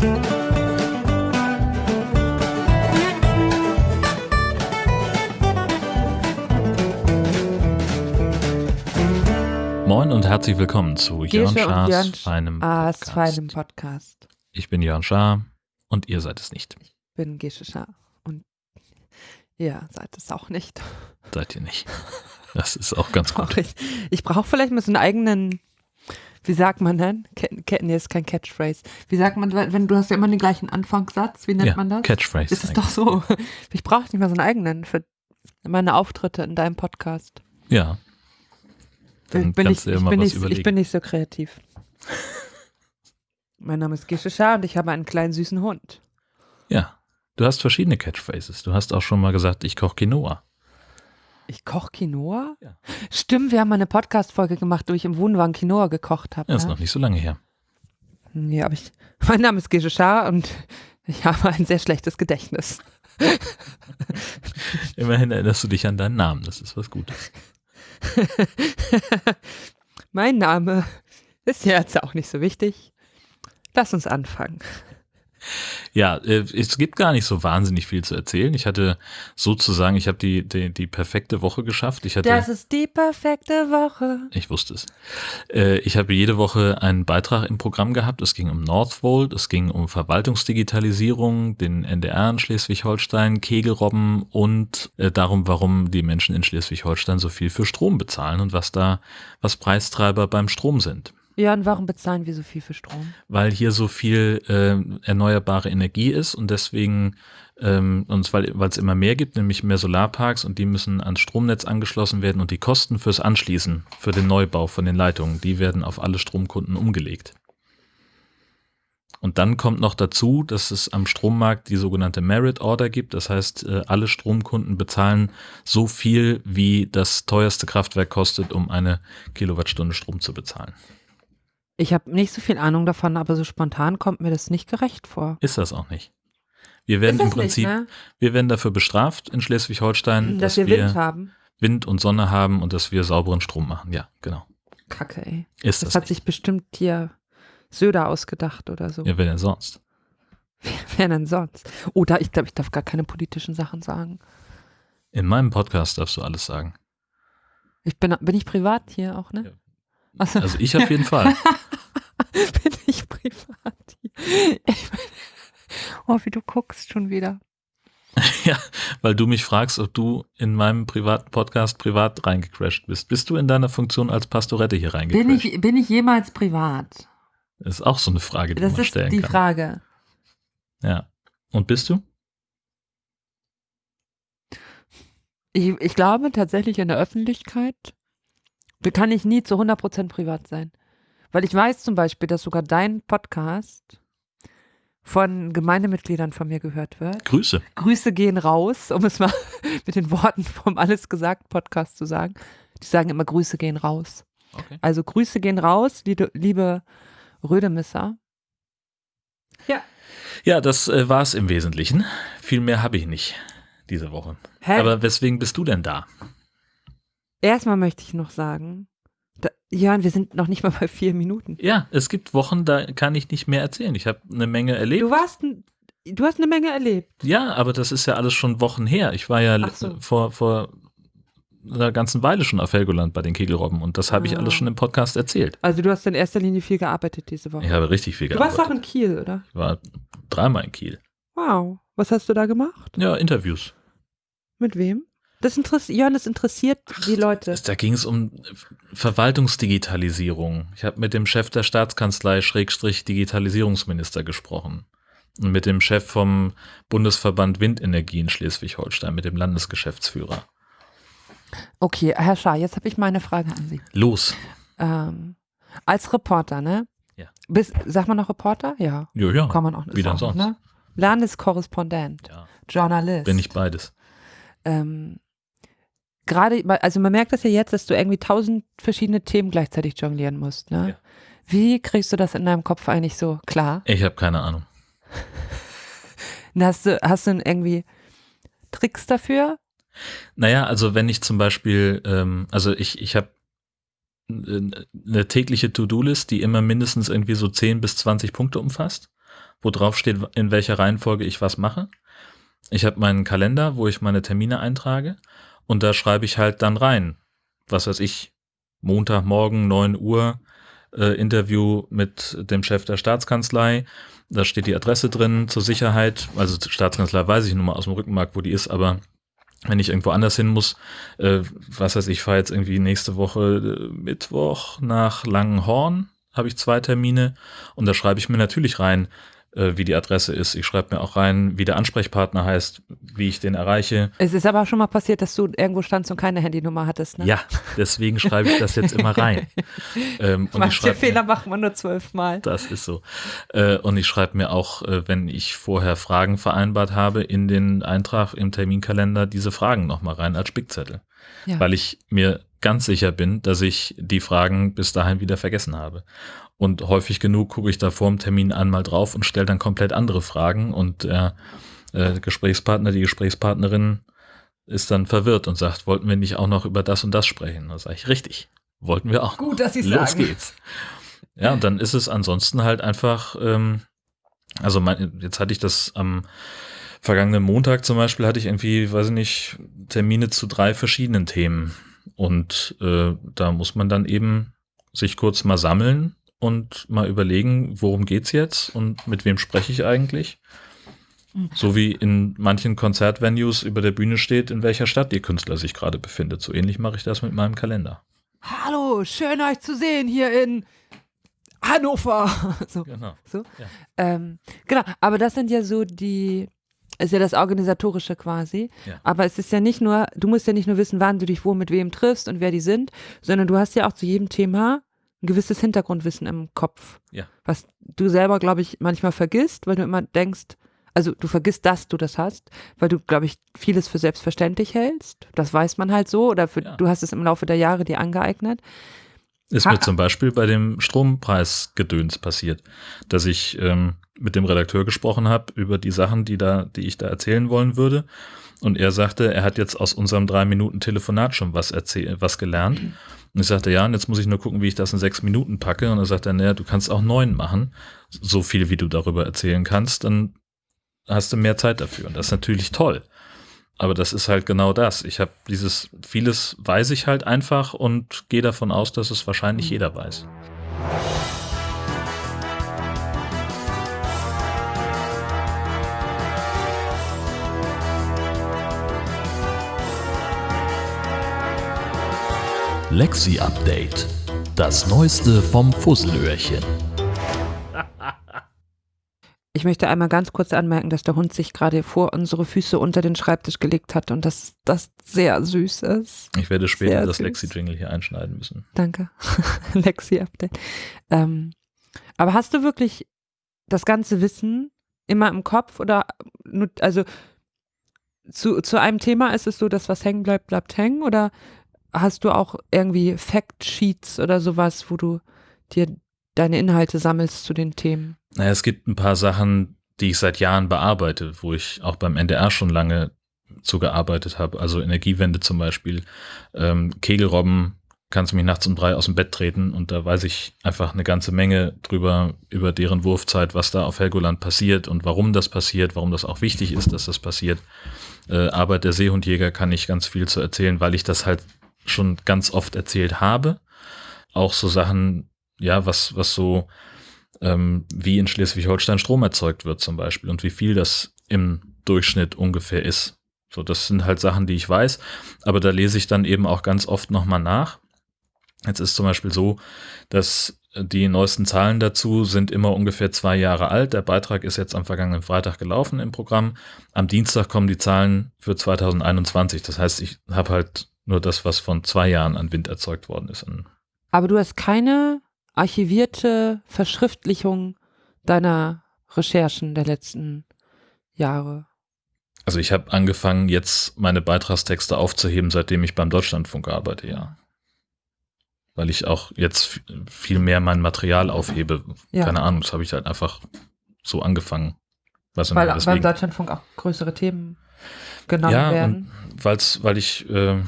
Moin und herzlich willkommen zu Jörn Jörn feinem A's Podcast. feinem Podcast. Ich bin Jörn Schaar und ihr seid es nicht. Bin Gesche Schaar. Und ihr seid es auch nicht. Seid ihr nicht. Das ist auch ganz gut. ich ich brauche vielleicht mal so einen eigenen, wie sagt man denn? Ke- Ke- Nee, ist kein Catchphrase. Wie sagt man, wenn du hast ja immer den gleichen Anfangssatz, wie nennt Ja, man das? Catchphrase. ist es doch so. Ich brauche nicht mal so einen eigenen für meine Auftritte in deinem Podcast. Ja. Dann bin ich, ich, bin was nicht, überlegen. ich bin nicht so kreativ. mein Name ist Gesche Schaar und ich habe einen kleinen süßen Hund. ja. Du hast verschiedene Catchphrases. Du hast auch schon mal gesagt, ich koche Quinoa. Ich koche Quinoa? Ja. Stimmt, wir haben mal eine Podcast-Folge gemacht, wo ich im Wohnwagen Quinoa gekocht habe. Ja, ist ne? noch nicht so lange her. Ja, aber ich, mein Name ist Gesche Schaar und ich habe ein sehr schlechtes Gedächtnis. Immerhin erinnerst du dich an deinen Namen. Das ist was Gutes. mein Name ist ja jetzt auch nicht so wichtig. Lass uns anfangen. Ja, äh, es gibt gar nicht so wahnsinnig viel zu erzählen. Ich hatte sozusagen, ich habe die, die, die perfekte Woche geschafft. Ich hatte, Das ist die perfekte Woche. Ich wusste es. Äh, ich habe jede Woche einen Beitrag im Programm gehabt. Es ging um Northvolt, es ging um Verwaltungsdigitalisierung, den NDR in Schleswig-Holstein, Kegelrobben und äh, darum, warum die Menschen in Schleswig-Holstein so viel für Strom bezahlen und was da, was Preistreiber beim Strom sind. Ja, und warum bezahlen wir so viel für Strom? Weil hier so viel äh, erneuerbare Energie ist und deswegen ähm, und weil es immer mehr gibt, nämlich mehr Solarparks und die müssen ans Stromnetz angeschlossen werden und die Kosten fürs Anschließen, für den Neubau von den Leitungen, die werden auf alle Stromkunden umgelegt. Und dann kommt noch dazu, dass es am Strommarkt die sogenannte Merit Order gibt. Das heißt, äh, alle Stromkunden bezahlen so viel, wie das teuerste Kraftwerk kostet, um eine Kilowattstunde Strom zu bezahlen. Ich habe nicht so viel Ahnung davon, aber so spontan kommt mir das nicht gerecht vor. Ist das auch nicht. Wir werden im das nicht, Prinzip, ne? wir werden dafür bestraft in Schleswig-Holstein, dass, dass, wir Wind haben. Wind und Sonne haben und dass wir sauberen Strom machen. Ja, genau. Kacke, ey. Ist Das, das, hat nicht. sich bestimmt hier Söder ausgedacht oder so. Ja, wer denn sonst? Wer denn sonst? Oder ich glaube, ich darf gar keine politischen Sachen sagen. In meinem Podcast darfst du alles sagen. Ich bin, bin ich privat hier auch, ne? Ja. Achso, Also ich auf jeden Fall. bin ich privat hier. Ich bin, oh, wie du guckst schon wieder. ja, weil du mich fragst, ob du in meinem privaten Podcast privat reingecrashed bist. Bist du in deiner Funktion als Pastorette hier reingecrashed? Bin ich, bin ich jemals privat? Das ist auch so eine Frage, die Das man ist stellen die kann. Frage. Ja. Und bist du? Ich, ich glaube tatsächlich in der Öffentlichkeit kann ich nie zu 100% privat sein. Weil ich weiß zum Beispiel, dass sogar dein Podcast von Gemeindemitgliedern von mir gehört wird. Grüße. Grüße gehen raus, um es mal mit den Worten vom Alles gesagt Podcast zu sagen. Die sagen immer Grüße gehen raus. Okay. Also Grüße gehen raus, liebe, Rödemisser. Ja. Ja, das äh, war es im Wesentlichen. Viel mehr habe ich nicht diese Woche. Hä? Aber weswegen bist du denn da? Erstmal möchte ich noch sagen, da, Jörn, wir sind noch nicht mal bei vier Minuten. Ja, es gibt Wochen, da kann ich nicht mehr erzählen. Ich habe eine Menge erlebt. Du warst, du hast eine Menge erlebt. Ja, aber das ist ja alles schon Wochen her. Ich war ja so. vor, vor einer ganzen Weile schon auf Helgoland bei den Kegelrobben und das habe ich Ah. alles schon im Podcast erzählt. Also du hast in erster Linie viel gearbeitet diese Woche. Ich habe richtig viel du warst gearbeitet. auch in Kiel, oder? Ich war dreimal in Kiel. Wow. Was hast du da gemacht? Ja, Interviews. Mit wem? Das interessiert, Jörn, das interessiert die Leute. Da ging es um Verwaltungsdigitalisierung. Ich habe mit dem Chef der Staatskanzlei Schrägstrich Digitalisierungsminister gesprochen. Und mit dem Chef vom Bundesverband Windenergie in Schleswig-Holstein, mit dem Landesgeschäftsführer. Okay, Herr Schaar, jetzt habe ich meine Frage an Sie. Los. Ähm, als Reporter, ne? Ja. Bis, sagt man noch Reporter? Ja. Ja, ja. Kann man auch Wie denn sonst? Ne? Landeskorrespondent, ja. Journalist. Bin ich beides. ähm, gerade, also man merkt das ja jetzt, dass du irgendwie tausend verschiedene Themen gleichzeitig jonglieren musst. Ne? Ja. Wie kriegst du das in deinem Kopf eigentlich so klar? Ich habe keine Ahnung. Hast du, hast du irgendwie Tricks dafür? Naja, also wenn ich zum Beispiel, ähm, also ich, ich habe eine tägliche To-Do-List, die immer mindestens irgendwie so 10 bis 20 Punkte umfasst. wo drauf steht, in welcher Reihenfolge ich was mache. Ich habe meinen Kalender, wo ich meine Termine eintrage und da schreibe ich halt dann rein, was weiß ich, Montagmorgen 9 Uhr äh, Interview mit dem Chef der Staatskanzlei. Da steht die Adresse drin zur Sicherheit. Also Staatskanzlei weiß ich nur mal aus dem Rückenmark, wo die ist, aber wenn ich irgendwo anders hin muss, äh, was heißt, ich fahre jetzt irgendwie nächste Woche äh, Mittwoch nach Langenhorn, habe ich zwei Termine und da schreibe ich mir natürlich rein, wie die Adresse ist. Ich schreibe mir auch rein, wie der Ansprechpartner heißt, wie ich den erreiche. Es ist aber schon mal passiert, dass du irgendwo standst und keine Handynummer hattest, ne? Ja, deswegen schreibe ich das jetzt immer rein. ähm, Manche Fehler mir, macht man nur zwölfmal. Das ist so. Äh, und ich schreibe mir auch, äh, wenn ich vorher Fragen vereinbart habe, in den Eintrag im Terminkalender diese Fragen nochmal rein als Spickzettel. Ja. Weil ich mir ganz sicher bin, dass ich die Fragen bis dahin wieder vergessen habe. Und häufig genug gucke ich da vor dem Termin einmal drauf und stelle dann komplett andere Fragen und der äh, Gesprächspartner, die Gesprächspartnerin ist dann verwirrt und sagt, wollten wir nicht auch noch über das und das sprechen? Da sage ich, richtig, wollten wir auch. Gut, dass Sie Los sagen. geht's. Ja, und dann ist es ansonsten halt einfach, ähm, also mein, jetzt hatte ich das am vergangenen Montag zum Beispiel, hatte ich irgendwie, weiß ich nicht, Termine zu drei verschiedenen Themen. Und äh, da muss man dann eben sich kurz mal sammeln und mal überlegen, worum geht's jetzt und mit wem spreche ich eigentlich. Mhm. So wie in manchen Konzertvenues über der Bühne steht, in welcher Stadt ihr Künstler sich gerade befindet. So ähnlich mache ich das mit meinem Kalender. Hallo, schön euch zu sehen hier in Hannover. so, genau. So. Ja. Ähm, genau, aber das sind ja so die, ist ja das Organisatorische quasi. Ja. Aber es ist ja nicht nur, du musst ja nicht nur wissen, wann du dich wo mit wem triffst und wer die sind, sondern du hast ja auch zu jedem Thema ein gewisses Hintergrundwissen im Kopf. Ja. Was du selber, glaube ich, manchmal vergisst, weil du immer denkst, also du vergisst, dass du das hast, weil du, glaube ich, vieles für selbstverständlich hältst. Das weiß man halt so oder für, ja. du hast es im Laufe der Jahre dir angeeignet. Ist ha mir zum Beispiel bei dem Strompreisgedöns passiert, dass ich ähm, mit dem Redakteur gesprochen habe über die Sachen, die da, die ich da erzählen wollen würde. Und er sagte, er hat jetzt aus unserem drei Minuten Telefonat schon was erzählt, was gelernt. Mhm. Und ich sagte, ja, und jetzt muss ich nur gucken, wie ich das in sechs Minuten packe. Und er sagte, naja, du kannst auch neun machen. So viel, wie du darüber erzählen kannst, dann hast du mehr Zeit dafür. Und das ist natürlich toll. Aber das ist halt genau das. Ich habe dieses, vieles weiß ich halt einfach und gehe davon aus, dass es wahrscheinlich jeder weiß. Lexi Update. Das Neueste vom Fusselöhrchen. Ich möchte einmal ganz kurz anmerken, dass der Hund sich gerade vor unsere Füße unter den Schreibtisch gelegt hat und dass das sehr süß ist. Ich werde später sehr das Lexi-Jingle hier einschneiden müssen. Danke. Lexi-Update. Ähm, aber hast du wirklich das ganze Wissen immer im Kopf oder nur, also zu, zu einem Thema ist es so, dass was hängen bleibt, bleibt hängen oder hast du auch irgendwie Fact-Sheets oder sowas, wo du dir deine Inhalte sammelst zu den Themen? Naja, es gibt ein paar Sachen, die ich seit Jahren bearbeite, wo ich auch beim NDR schon lange zugearbeitet habe. Also Energiewende zum Beispiel. Ähm, Kegelrobben kannst du mich nachts um drei aus dem Bett treten und da weiß ich einfach eine ganze Menge drüber, über deren Wurfzeit, was da auf Helgoland passiert und warum das passiert, warum das auch wichtig ist, dass das passiert. Äh, Arbeit der Seehundjäger kann ich ganz viel zu erzählen, weil ich das halt schon ganz oft erzählt habe. Auch so Sachen, ja, was, was so, ähm, wie in Schleswig-Holstein Strom erzeugt wird zum Beispiel und wie viel das im Durchschnitt ungefähr ist. So, das sind halt Sachen, die ich weiß, aber da lese ich dann eben auch ganz oft nochmal nach. Jetzt ist zum Beispiel so, dass die neuesten Zahlen dazu sind immer ungefähr zwei Jahre alt. Der Beitrag ist jetzt am vergangenen Freitag gelaufen im Programm. Am Dienstag kommen die Zahlen für 2021. Das heißt, ich habe halt nur das, was von zwei Jahren an Wind erzeugt worden ist. Aber du hast keine archivierte Verschriftlichung deiner Recherchen der letzten Jahre. Also ich habe angefangen, jetzt meine Beitragstexte aufzuheben, seitdem ich beim Deutschlandfunk arbeite, ja. Weil ich auch jetzt viel mehr mein Material aufhebe. Ja. Keine Ahnung, das habe ich halt einfach so angefangen. Was Weil beim Deutschlandfunk auch größere Themen genommen ja, werden. Ja, weil ich äh,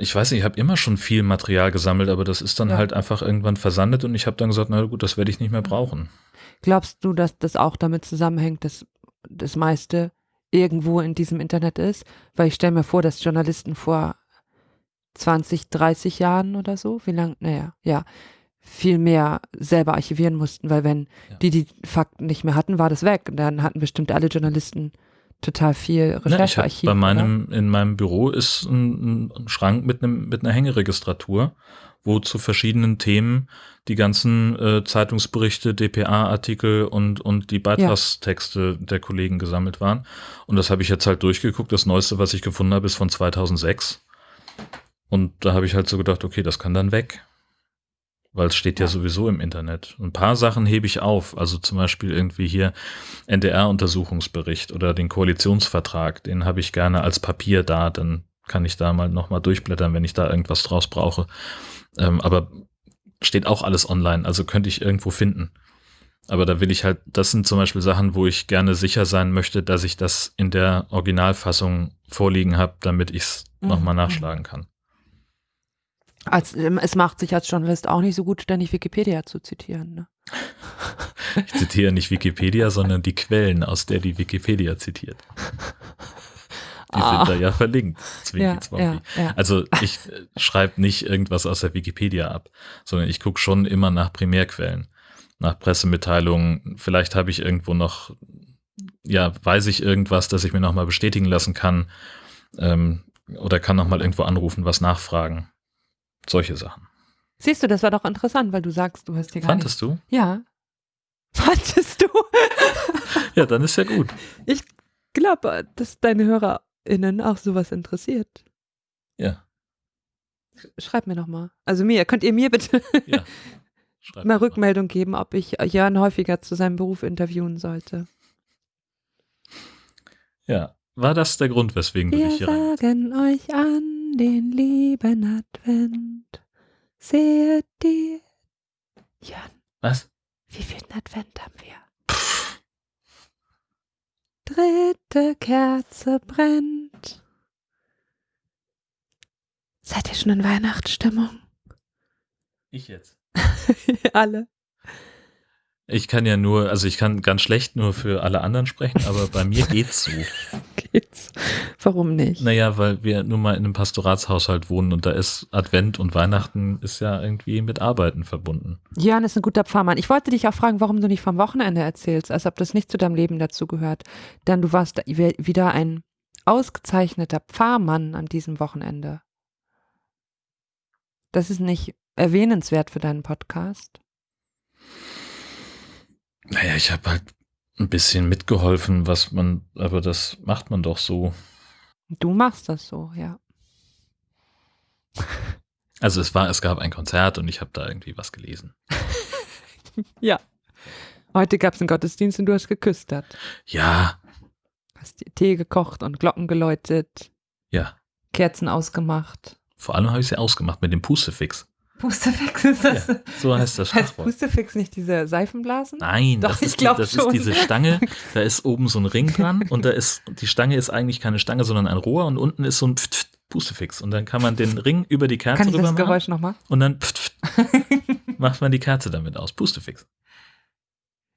ich weiß nicht, ich habe immer schon viel Material gesammelt, aber das ist dann Ja. halt einfach irgendwann versandet und ich habe dann gesagt, na gut, das werde ich nicht mehr brauchen. Glaubst du, dass das auch damit zusammenhängt, dass das meiste irgendwo in diesem Internet ist? Weil ich stelle mir vor, dass Journalisten vor 20, 30 Jahren oder so, wie lang, naja, ja, viel mehr selber archivieren mussten, weil wenn Ja. die die Fakten nicht mehr hatten, war das weg. Und dann hatten bestimmt alle Journalisten total viel Recherchearchiv. bei oder? meinem, in meinem Büro ist ein, ein Schrank mit einem, mit einer Hängeregistratur, wo zu verschiedenen Themen die ganzen äh, Zeitungsberichte, DPA-Artikel und, und die Beitragstexte der Kollegen gesammelt waren. Und das habe ich jetzt halt durchgeguckt. Das Neueste, was ich gefunden habe, ist von 2006. Und da habe ich halt so gedacht, okay, das kann dann weg. Weil es steht ja. Ja. sowieso im Internet. Ein paar Sachen hebe ich auf. Also zum Beispiel irgendwie hier NDR-Untersuchungsbericht oder den Koalitionsvertrag. Den habe ich gerne als Papier da. Dann kann ich da mal nochmal durchblättern, wenn ich da irgendwas draus brauche. Ähm, aber steht auch alles online. Also könnte ich irgendwo finden. Aber da will ich halt, das sind zum Beispiel Sachen, wo ich gerne sicher sein möchte, dass ich das in der Originalfassung vorliegen habe, damit ich es Mhm. nochmal nachschlagen kann. Als, ähm, es macht sich als Journalist auch nicht so gut, ständig Wikipedia zu zitieren. Ne? Ich zitiere nicht Wikipedia, sondern die Quellen, aus der die Wikipedia zitiert. Die Ah. sind da ja verlinkt. Zwinki, Ja, ja, ja. Also ich schreibe nicht irgendwas aus der Wikipedia ab, sondern ich gucke schon immer nach Primärquellen, nach Pressemitteilungen. Vielleicht habe ich irgendwo noch, ja, weiß ich irgendwas, das ich mir nochmal bestätigen lassen kann ähm, oder kann nochmal irgendwo anrufen, was nachfragen. Solche Sachen. Siehst du, das war doch interessant, weil du sagst, du hast hier gar Fandest du? nicht. Ja. Fandest du? Ja, dann ist ja gut. Ich glaube, dass deine HörerInnen auch sowas interessiert. Ja, Schreib mir noch mal. Also mir, könnt ihr mir bitte ja. Mal doch Rückmeldung geben, ob ich Jan häufiger zu seinem Beruf interviewen sollte. Ja. War das der Grund, weswegen du Wir dich hier rein... sagen euch an den lieben Advent. Seht die. Jan, Was? wie viel Advent haben wir? Dritte Kerze brennt. Seid ihr schon in Weihnachtsstimmung? Ich jetzt. Alle. Ich kann ja nur, also ich kann ganz schlecht nur für alle anderen sprechen, aber bei mir geht's so. Geht's. Warum nicht? Naja, weil wir nun mal in einem Pastoratshaushalt wohnen und da ist Advent und Weihnachten ist ja irgendwie mit Arbeiten verbunden. Jan ist ein guter Pfarrmann. Ich wollte dich auch fragen, warum du nicht vom Wochenende erzählst, als ob das nicht zu deinem Leben dazu gehört. Denn du warst wieder ein ausgezeichneter Pfarrmann an diesem Wochenende. Das ist nicht erwähnenswert für deinen Podcast. Naja, ich habe halt ein bisschen mitgeholfen, was man, aber das macht man doch so. Du machst das so, ja. Also es war, es gab ein Konzert und ich habe da irgendwie was gelesen. Ja. Heute gab es einen Gottesdienst und du hast geküstert. Ja, Hast dir Tee gekocht und Glocken geläutet, ja. Kerzen ausgemacht. Vor allem habe ich sie ausgemacht mit dem Pustefix. Pustefix ist das? So heißt das Heißt. Pustefix nicht diese Seifenblasen? Nein, Doch, das, ich ist, die, glaub das ist schon. diese Stange, da ist oben so ein Ring dran und da ist, die Stange ist eigentlich keine Stange, sondern ein Rohr und unten ist so ein Pft, Pft, Pustefix und dann kann man den Ring über die Kerze Kann ich rüber das machen Geräusch nochmal? und dann Pft, Pft, macht man die Kerze damit aus, Pustefix.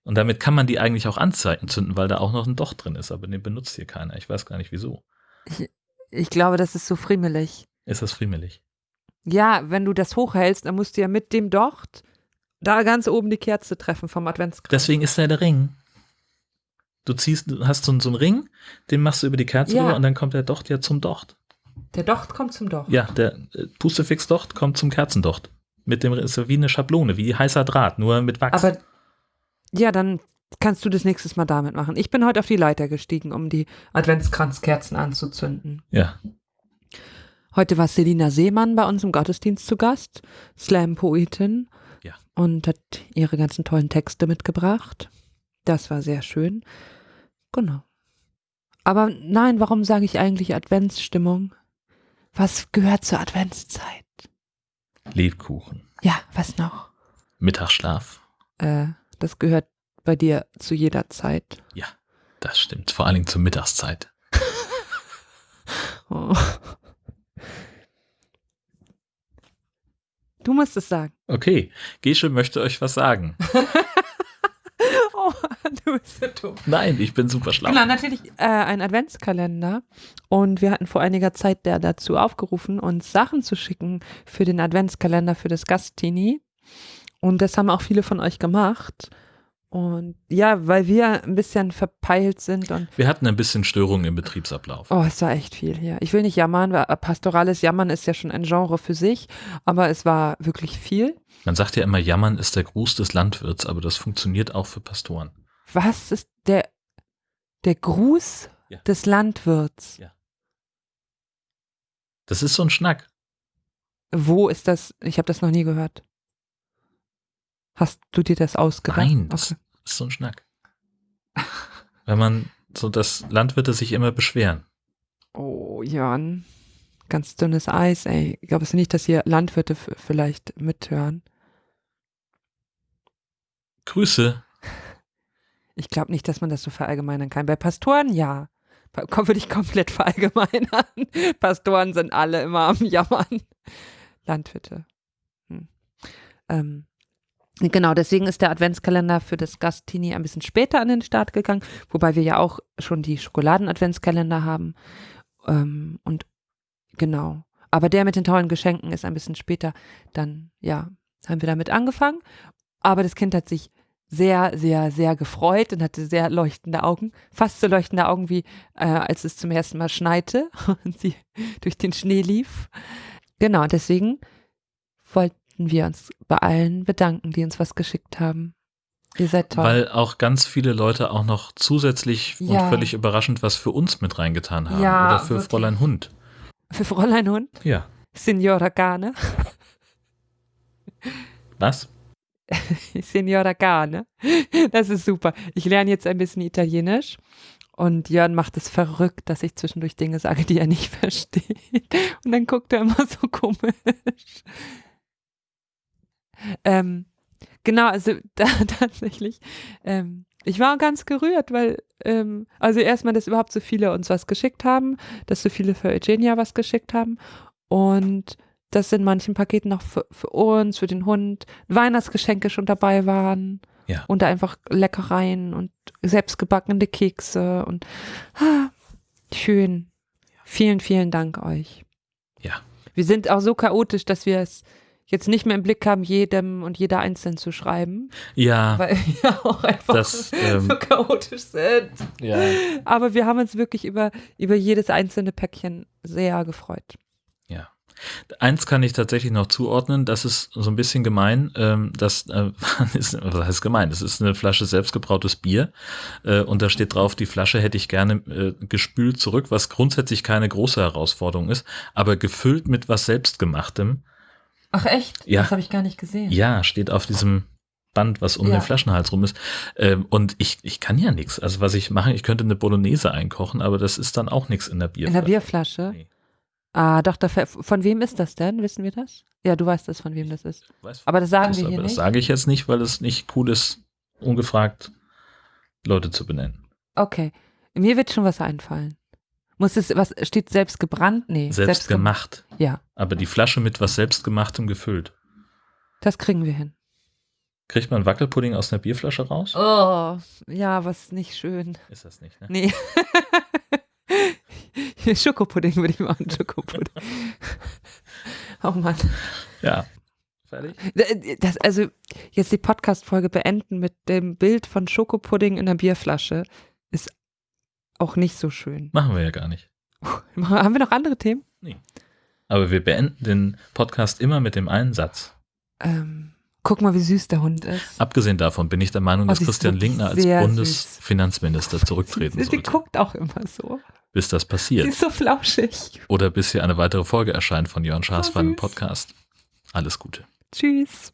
Und damit kann man die eigentlich auch anzünden, weil da auch noch ein Docht drin ist, aber den benutzt hier keiner. Ich weiß gar nicht wieso. Ich glaube, das ist so friemelig. Ist das friemelig? Ja, wenn du das hochhältst, dann musst du ja mit dem Docht da ganz oben die Kerze treffen vom Adventskranz. Deswegen ist da der Ring. Du ziehst, du hast so, einen- so einen Ring, den machst du über die Kerze Ja. rüber und dann kommt der Docht ja zum Docht. Der Docht kommt zum Docht. Ja, der äh, Pustefix-Docht kommt zum Kerzendocht. Mit dem ist wie eine Schablone, wie heißer Draht, nur mit Wachs. Aber ja, dann kannst du das nächstes Mal damit machen. Ich bin heute auf die Leiter gestiegen, um die Adventskranzkerzen anzuzünden. ja, Heute war Selina Seemann bei uns im Gottesdienst zu Gast, Slam-Poetin. Ja. Und hat ihre ganzen tollen Texte mitgebracht. Das war sehr schön. Genau. Aber nein, warum sage ich eigentlich Adventsstimmung? Was gehört zur Adventszeit? Lebkuchen, Ja, was noch? Mittagsschlaf. Äh, das gehört bei dir zu jeder Zeit. Ja, das stimmt. Vor allen Dingen zur Mittagszeit. Oh. Du musst es sagen. Okay, Gesche möchte euch was sagen. Oh, du bist so dumm. Nein, ich bin super schlau. Genau, natürlich äh, ein Adventskalender. Und wir hatten vor einiger Zeit der dazu aufgerufen, uns Sachen zu schicken für den Adventskalender für das Gastini. Und das haben auch viele von euch gemacht. Und ja, weil wir ein bisschen verpeilt sind und Wir hatten ein bisschen Störungen im Betriebsablauf. oh, es war echt viel hier. Ich will nicht jammern, weil pastorales Jammern ist ja schon ein Genre für sich, aber es war wirklich viel. Man sagt ja immer, Jammern ist der Gruß des Landwirts, aber das funktioniert auch für Pastoren. Was ist der, der Gruß Ja. des Landwirts? Ja. Das ist so ein Schnack. Wo ist das? Ich habe das noch nie gehört. Hast du dir das ausgedacht? Nein, das Okay. ist so ein Schnack. Wenn man so, dass Landwirte sich immer beschweren. Oh, Jan. Ganz dünnes Eis, ey. Ich glaube es nicht, dass hier Landwirte vielleicht mithören. Grüße. Ich glaube nicht, dass man das so verallgemeinern kann. Bei Pastoren ja. Komm, würde ich komplett verallgemeinern. Pastoren sind alle immer am Jammern. Landwirte. Hm. Ähm, genau, deswegen ist der Adventskalender für das Gastini ein bisschen später an den Start gegangen, wobei wir ja auch schon die Schokoladen-Adventskalender haben. Ähm, und genau. Aber der mit den tollen Geschenken ist ein bisschen später. Dann, ja, haben wir damit angefangen. Aber das Kind hat sich sehr, sehr, sehr gefreut und hatte sehr leuchtende Augen. Fast so leuchtende Augen wie äh, als es zum ersten Mal schneite und sie durch den Schnee lief. Genau, deswegen wir uns bei allen bedanken, die uns was geschickt haben. Ihr seid toll. Weil auch ganz viele Leute auch noch zusätzlich Ja. und völlig überraschend was für uns mit reingetan haben. Ja, Oder für wirklich. Fräulein Hund. Für Fräulein Hund, Ja. Signora Gane, Was? Signora Gane. Das ist super. Ich lerne jetzt ein bisschen Italienisch und Jörn macht es verrückt, dass ich zwischendurch Dinge sage, die er nicht versteht. Und dann guckt er immer so komisch. Ähm, genau, also da tatsächlich. Ähm, ich war ganz gerührt, weil, ähm, also erstmal, dass überhaupt so viele uns was geschickt haben, dass so viele für Eugenia was geschickt haben und dass in manchen Paketen noch für, für uns, für den Hund, Weihnachtsgeschenke schon dabei waren. Ja. Und da einfach Leckereien und selbstgebackene Kekse und ah, schön. Vielen, vielen Dank euch. Ja. Wir sind auch so chaotisch, dass wir es jetzt nicht mehr im Blick haben, jedem und jeder einzeln zu schreiben, Ja. weil wir auch einfach Das, ähm, so chaotisch sind. ja. Aber wir haben uns wirklich über, über jedes einzelne Päckchen sehr gefreut. Eins kann ich tatsächlich noch zuordnen, das ist so ein bisschen gemein, ähm, das äh, ist, was heißt gemein, das ist eine Flasche selbstgebrautes Bier äh, und da steht drauf, die Flasche hätte ich gerne äh, gespült zurück, was grundsätzlich keine große Herausforderung ist, aber gefüllt mit was selbstgemachtem. Ach echt? Ja. Das habe ich gar nicht gesehen. Ja, steht auf diesem Band, was um Ja. den Flaschenhals rum ist. Ähm, und ich, ich kann ja nichts. Also was ich mache, ich könnte eine Bolognese einkochen, aber das ist dann auch nichts in der Bierflasche. In der Bierflasche? Nee. Ah, doch, von wem ist das denn? Wissen wir das? Ja, du weißt das, von wem das ist. Weiß- Aber das sagen das, wir hier aber das nicht. sage ich jetzt nicht, weil es nicht cool ist, ungefragt Leute zu benennen. Okay. Mir wird schon was einfallen. Muss es, was steht selbst gebrannt? Nee. Selbst gem- gemacht. Ja, Aber die Flasche mit was selbstgemachtem gefüllt. das kriegen wir hin. Kriegt man Wackelpudding aus einer Bierflasche raus? Oh, ja, was nicht schön. Ist das nicht, ne? Nee. Schokopudding würde ich machen, Schokopudding. oh Mann. Ja. Fertig? Das, also jetzt die Podcast-Folge beenden mit dem Bild von Schokopudding in einer Bierflasche auch nicht so schön. Machen wir ja gar nicht. Haben wir noch andere Themen? Aber wir beenden den Podcast immer mit dem einen Satz. Ähm, guck mal, wie süß der Hund ist. Abgesehen davon bin ich der Meinung, Oh, dass die ist Christian Lindner als Bundesfinanzminister zurücktreten Sie, sie sollte. guckt auch immer so. Bis das Sie passiert. ist so flauschig. Oder bis hier eine weitere Folge erscheint von Jörn Schaas Oh, für einen. Podcast. Alles Gute. Tschüss.